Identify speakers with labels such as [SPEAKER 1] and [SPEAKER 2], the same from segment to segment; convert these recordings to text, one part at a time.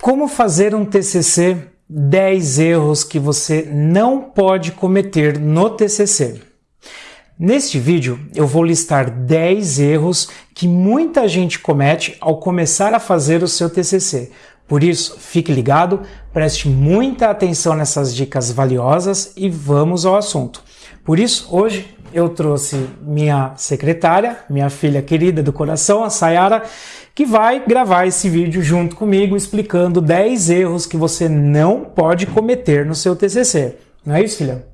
[SPEAKER 1] Como fazer um TCC 10 erros que você não pode cometer no TCC. Neste vídeo eu vou listar 10 erros que muita gente comete ao começar a fazer o seu TCC. Por isso, fique ligado, preste muita atenção nessas dicas valiosas e vamos ao assunto. Por isso, hoje eu trouxe minha secretária, minha filha querida do coração, a Sayara, que vai gravar esse vídeo junto comigo explicando 10 erros que você não pode cometer no seu TCC. Não é isso, filha?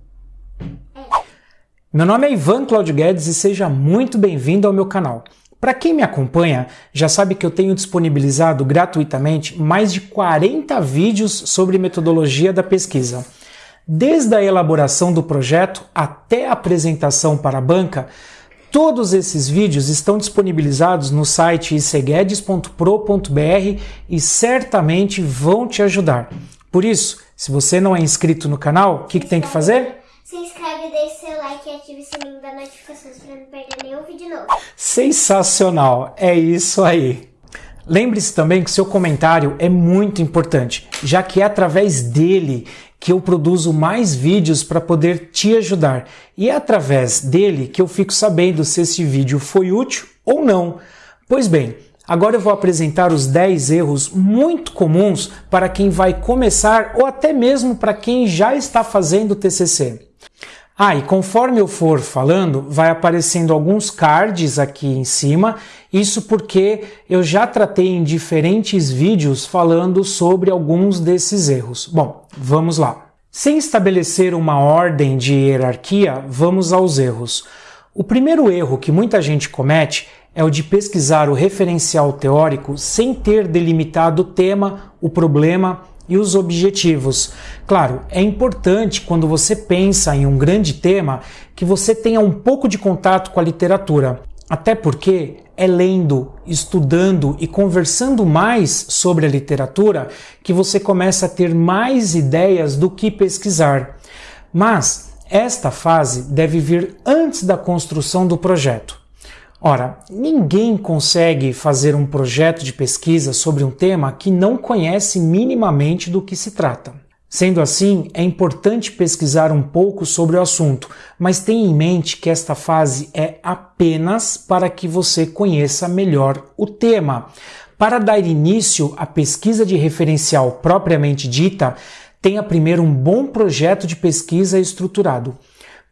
[SPEAKER 1] Meu nome é Ivan Claudio Guedes e seja muito bem-vindo ao meu canal. Para quem me acompanha, já sabe que eu tenho disponibilizado gratuitamente mais de 40 vídeos sobre metodologia da pesquisa. Desde a elaboração do projeto até a apresentação para a banca, todos esses vídeos estão disponibilizados no site iceguedes.pro.br e certamente vão te ajudar. Por isso, se você não é inscrito no canal, o que, que tem que fazer?
[SPEAKER 2] Se inscreve, deixe seu like e ative o sininho das notificações para não perder nenhum vídeo novo.
[SPEAKER 1] Sensacional! É isso aí! Lembre-se também que seu comentário é muito importante, já que é através dele que eu produzo mais vídeos para poder te ajudar. E é através dele que eu fico sabendo se esse vídeo foi útil ou não. Pois bem, agora eu vou apresentar os 10 erros muito comuns para quem vai começar ou até mesmo para quem já está fazendo TCC. Ah, e conforme eu for falando, vai aparecendo alguns cards aqui em cima, isso porque eu já tratei em diferentes vídeos falando sobre alguns desses erros. Bom, vamos lá. Sem estabelecer uma ordem de hierarquia, vamos aos erros. O primeiro erro que muita gente comete é o de pesquisar o referencial teórico sem ter delimitado o tema, o problema e os objetivos. Claro, é importante quando você pensa em um grande tema que você tenha um pouco de contato com a literatura, até porque é lendo, estudando e conversando mais sobre a literatura que você começa a ter mais ideias do que pesquisar. Mas esta fase deve vir antes da construção do projeto. Ora, ninguém consegue fazer um projeto de pesquisa sobre um tema que não conhece minimamente do que se trata. Sendo assim, é importante pesquisar um pouco sobre o assunto, mas tenha em mente que esta fase é apenas para que você conheça melhor o tema. Para dar início à pesquisa de referencial propriamente dita, tenha primeiro um bom projeto de pesquisa estruturado.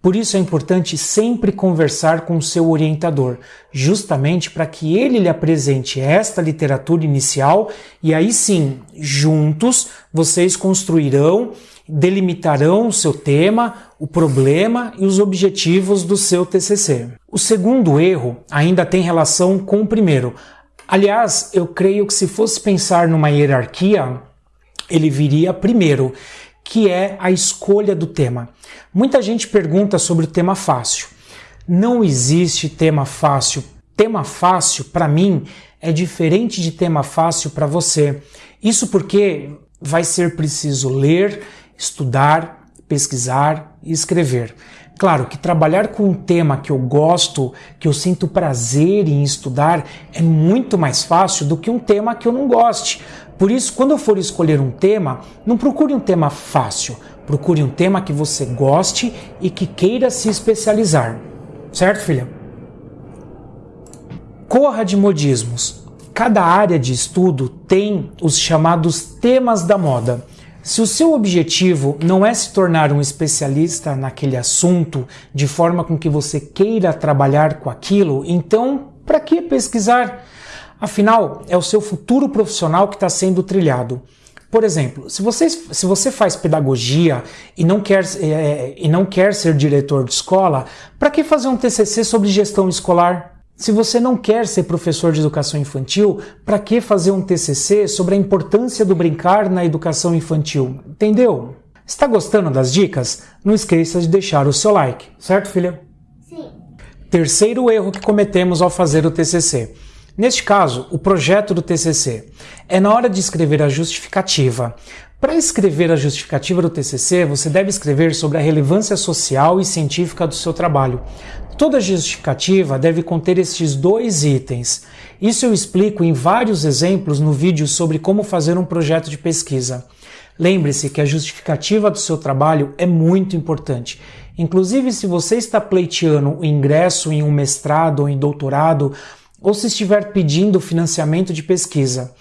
[SPEAKER 1] Por isso é importante sempre conversar com o seu orientador, justamente para que ele lhe apresente esta literatura inicial e aí sim, juntos, vocês construirão, delimitarão o seu tema, o problema e os objetivos do seu TCC. O segundo erro ainda tem relação com o primeiro. Aliás, eu creio que se fosse pensar numa hierarquia, ele viria primeiro que é a escolha do tema. Muita gente pergunta sobre o tema fácil. Não existe tema fácil. Tema fácil, para mim, é diferente de tema fácil para você. Isso porque vai ser preciso ler, estudar, pesquisar e escrever. Claro que trabalhar com um tema que eu gosto, que eu sinto prazer em estudar, é muito mais fácil do que um tema que eu não goste. Por isso, quando eu for escolher um tema, não procure um tema fácil, procure um tema que você goste e que queira se especializar. Certo, filha? Corra de modismos. Cada área de estudo tem os chamados temas da moda. Se o seu objetivo não é se tornar um especialista naquele assunto de forma com que você queira trabalhar com aquilo, então para que pesquisar? Afinal, é o seu futuro profissional que está sendo trilhado. Por exemplo, se você, se você faz pedagogia e não quer, é, e não quer ser diretor de escola, para que fazer um TCC sobre gestão escolar? Se você não quer ser professor de educação infantil, para que fazer um TCC sobre a importância do brincar na educação infantil? Entendeu? Está gostando das dicas? Não esqueça de deixar o seu like, certo, filha?
[SPEAKER 2] Sim.
[SPEAKER 1] Terceiro erro que cometemos ao fazer o TCC. Neste caso, o projeto do TCC. É na hora de escrever a justificativa. Para escrever a justificativa do TCC, você deve escrever sobre a relevância social e científica do seu trabalho. Toda justificativa deve conter estes dois itens. Isso eu explico em vários exemplos no vídeo sobre como fazer um projeto de pesquisa. Lembre-se que a justificativa do seu trabalho é muito importante. Inclusive, se você está pleiteando o ingresso em um mestrado ou em doutorado, ou se estiver pedindo financiamento de pesquisa.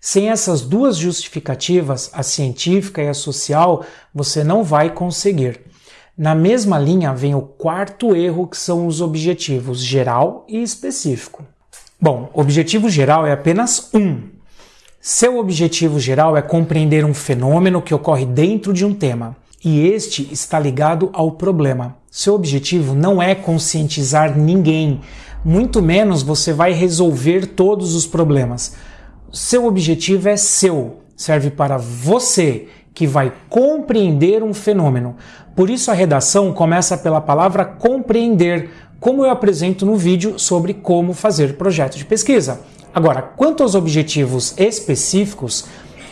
[SPEAKER 1] Sem essas duas justificativas, a científica e a social, você não vai conseguir. Na mesma linha vem o quarto erro, que são os objetivos geral e específico. Bom, objetivo geral é apenas um. Seu objetivo geral é compreender um fenômeno que ocorre dentro de um tema, e este está ligado ao problema. Seu objetivo não é conscientizar ninguém, muito menos você vai resolver todos os problemas. Seu objetivo é seu, serve para você que vai compreender um fenômeno. Por isso a redação começa pela palavra compreender, como eu apresento no vídeo sobre como fazer projeto de pesquisa. Agora, quanto aos objetivos específicos,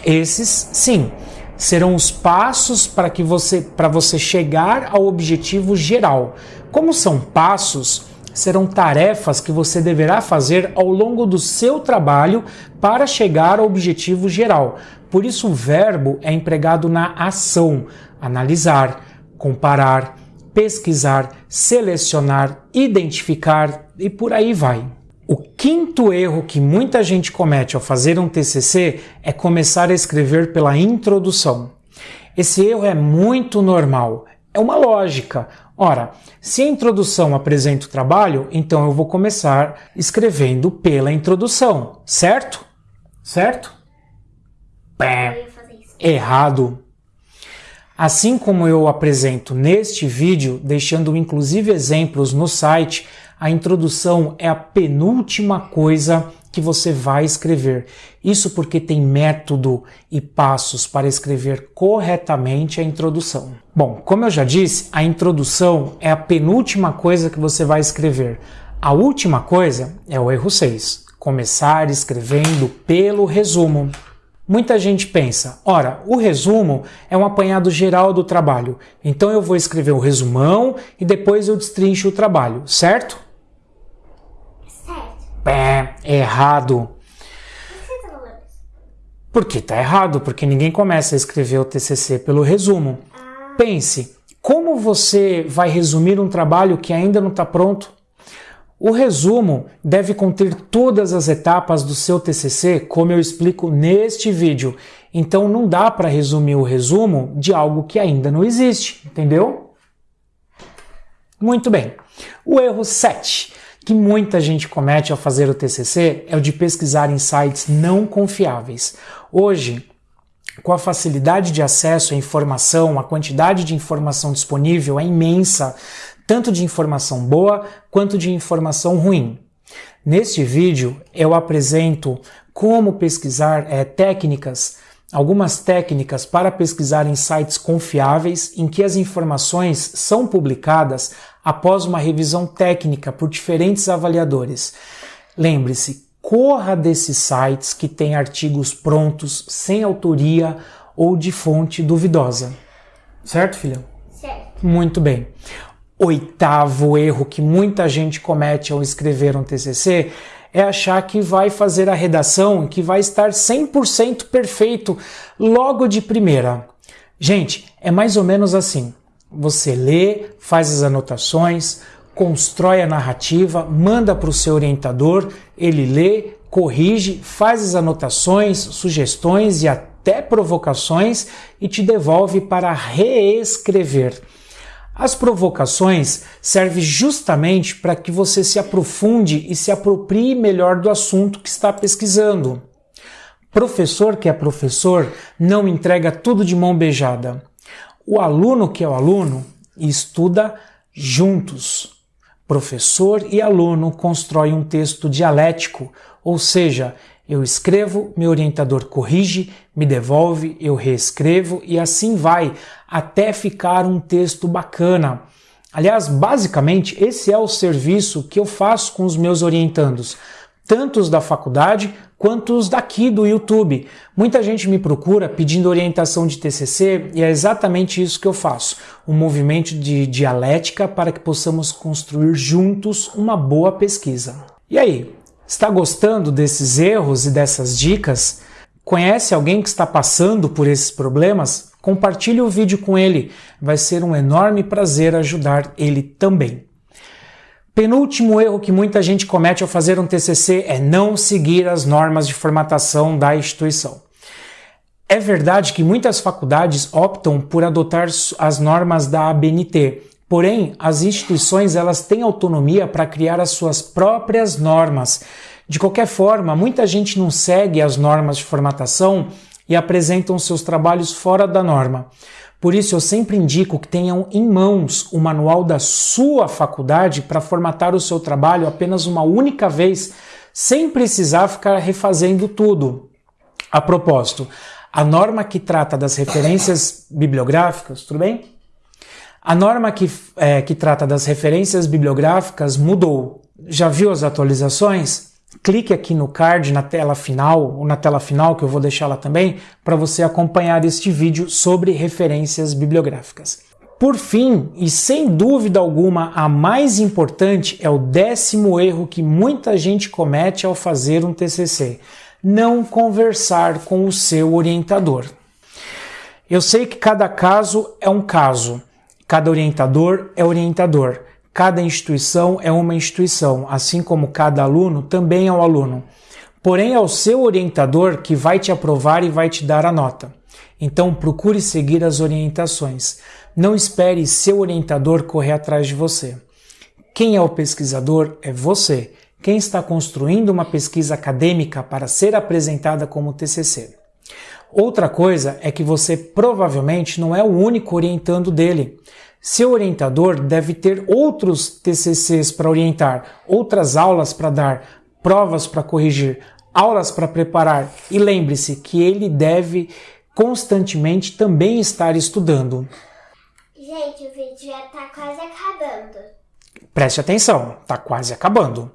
[SPEAKER 1] esses sim serão os passos para que você para você chegar ao objetivo geral. Como são passos, serão tarefas que você deverá fazer ao longo do seu trabalho para chegar ao objetivo geral. Por isso, o verbo é empregado na ação: analisar, comparar, pesquisar, selecionar, identificar e por aí vai. O quinto erro que muita gente comete ao fazer um TCC é começar a escrever pela introdução. Esse erro é muito normal, é uma lógica. Ora, se a introdução apresenta o trabalho, então eu vou começar escrevendo pela introdução, certo? Certo? Pé. Errado. Assim como eu apresento neste vídeo, deixando inclusive exemplos no site, a introdução é a penúltima coisa que você vai escrever. Isso porque tem método e passos para escrever corretamente a introdução. Bom, como eu já disse, a introdução é a penúltima coisa que você vai escrever. A última coisa é o erro 6, começar escrevendo pelo resumo. Muita gente pensa, ora, o resumo é um apanhado geral do trabalho, então eu vou escrever o resumão e depois eu destrincho o trabalho, certo? Pé, errado. Por que tá errado? Porque ninguém começa a escrever o TCC pelo resumo. Ah. Pense, como você vai resumir um trabalho que ainda não está pronto? O resumo deve conter todas as etapas do seu TCC, como eu explico neste vídeo. Então não dá para resumir o resumo de algo que ainda não existe, entendeu? Muito bem. O erro 7 que muita gente comete ao fazer o TCC é o de pesquisar em sites não confiáveis. Hoje, com a facilidade de acesso à informação, a quantidade de informação disponível é imensa, tanto de informação boa quanto de informação ruim. Neste vídeo eu apresento como pesquisar é, técnicas, algumas técnicas para pesquisar em sites confiáveis em que as informações são publicadas após uma revisão técnica por diferentes avaliadores. Lembre-se, corra desses sites que têm artigos prontos, sem autoria ou de fonte duvidosa. Certo, filha?
[SPEAKER 2] Certo.
[SPEAKER 1] Muito bem. Oitavo erro que muita gente comete ao escrever um TCC é achar que vai fazer a redação, que vai estar 100% perfeito logo de primeira. Gente, é mais ou menos assim. Você lê, faz as anotações, constrói a narrativa, manda para o seu orientador, ele lê, corrige, faz as anotações, sugestões e até provocações e te devolve para reescrever. As provocações servem justamente para que você se aprofunde e se aproprie melhor do assunto que está pesquisando. Professor que é professor não entrega tudo de mão beijada. O aluno que é o aluno estuda juntos. Professor e aluno constroem um texto dialético, ou seja, eu escrevo, meu orientador corrige, me devolve, eu reescrevo e assim vai até ficar um texto bacana. Aliás, basicamente, esse é o serviço que eu faço com os meus orientandos. tanto os da faculdade quanto os daqui do YouTube. Muita gente me procura pedindo orientação de TCC e é exatamente isso que eu faço, um movimento de dialética para que possamos construir juntos uma boa pesquisa. E aí, está gostando desses erros e dessas dicas? Conhece alguém que está passando por esses problemas? Compartilhe o vídeo com ele, vai ser um enorme prazer ajudar ele também. Penúltimo erro que muita gente comete ao fazer um TCC é não seguir as normas de formatação da instituição. É verdade que muitas faculdades optam por adotar as normas da ABNT, porém as instituições elas têm autonomia para criar as suas próprias normas. De qualquer forma, muita gente não segue as normas de formatação e apresentam seus trabalhos fora da norma. Por isso, eu sempre indico que tenham em mãos o manual da sua faculdade para formatar o seu trabalho apenas uma única vez, sem precisar ficar refazendo tudo. A propósito, a norma que trata das referências bibliográficas, tudo bem? A norma que, é, que trata das referências bibliográficas mudou. Já viu as atualizações? clique aqui no card na tela final, ou na tela final que eu vou deixar lá também, para você acompanhar este vídeo sobre referências bibliográficas. Por fim, e sem dúvida alguma a mais importante, é o décimo erro que muita gente comete ao fazer um TCC: não conversar com o seu orientador. Eu sei que cada caso é um caso, cada orientador é orientador, Cada instituição é uma instituição, assim como cada aluno também é um aluno. Porém, é o seu orientador que vai te aprovar e vai te dar a nota. Então, procure seguir as orientações. Não espere seu orientador correr atrás de você. Quem é o pesquisador é você, quem está construindo uma pesquisa acadêmica para ser apresentada como TCC. Outra coisa é que você provavelmente não é o único orientando dele. Seu orientador deve ter outros TCCs para orientar, outras aulas para dar, provas para corrigir, aulas para preparar e lembre-se que ele deve constantemente também estar estudando.
[SPEAKER 2] Gente, o vídeo já está quase acabando.
[SPEAKER 1] Preste atenção, está quase acabando.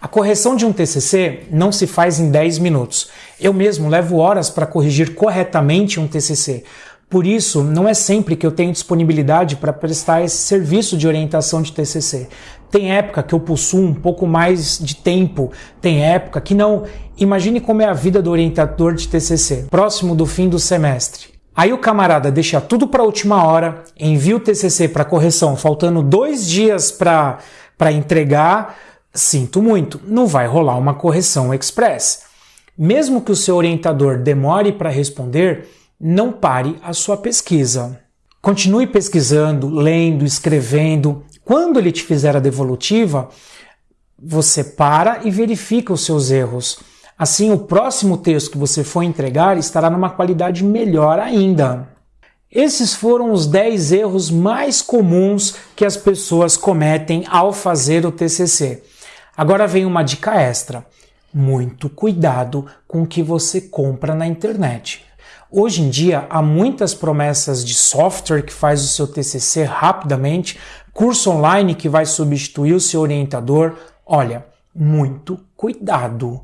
[SPEAKER 1] A correção de um TCC não se faz em 10 minutos. Eu mesmo levo horas para corrigir corretamente um TCC. Por isso, não é sempre que eu tenho disponibilidade para prestar esse serviço de orientação de TCC. Tem época que eu possuo um pouco mais de tempo, tem época que não. Imagine como é a vida do orientador de TCC, próximo do fim do semestre. Aí o camarada deixa tudo para a última hora, envia o TCC para correção, faltando dois dias para entregar. Sinto muito, não vai rolar uma correção express. Mesmo que o seu orientador demore para responder, não pare a sua pesquisa. Continue pesquisando, lendo, escrevendo. Quando ele te fizer a devolutiva, você para e verifica os seus erros. Assim, o próximo texto que você for entregar estará numa qualidade melhor ainda. Esses foram os 10 erros mais comuns que as pessoas cometem ao fazer o TCC. Agora vem uma dica extra. Muito cuidado com o que você compra na internet. Hoje em dia há muitas promessas de software que faz o seu TCC rapidamente, curso online que vai substituir o seu orientador. Olha, muito cuidado.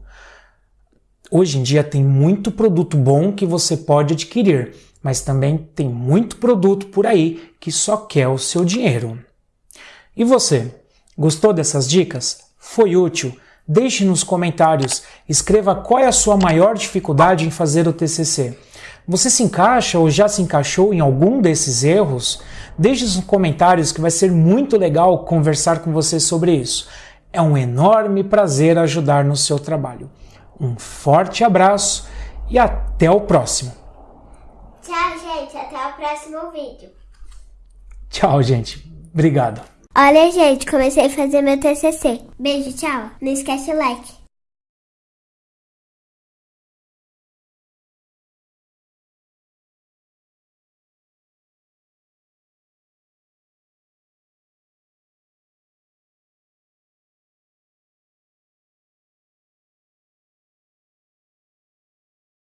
[SPEAKER 1] Hoje em dia tem muito produto bom que você pode adquirir, mas também tem muito produto por aí que só quer o seu dinheiro. E você, gostou dessas dicas? Foi útil? Deixe nos comentários, escreva qual é a sua maior dificuldade em fazer o TCC. Você se encaixa ou já se encaixou em algum desses erros? Deixe nos comentários que vai ser muito legal conversar com você sobre isso. É um enorme prazer ajudar no seu trabalho. Um forte abraço e até o próximo.
[SPEAKER 2] Tchau, gente. Até o próximo vídeo.
[SPEAKER 1] Tchau, gente. Obrigado.
[SPEAKER 2] Olha, gente, comecei a fazer meu TCC. Beijo, tchau. Não esquece o like.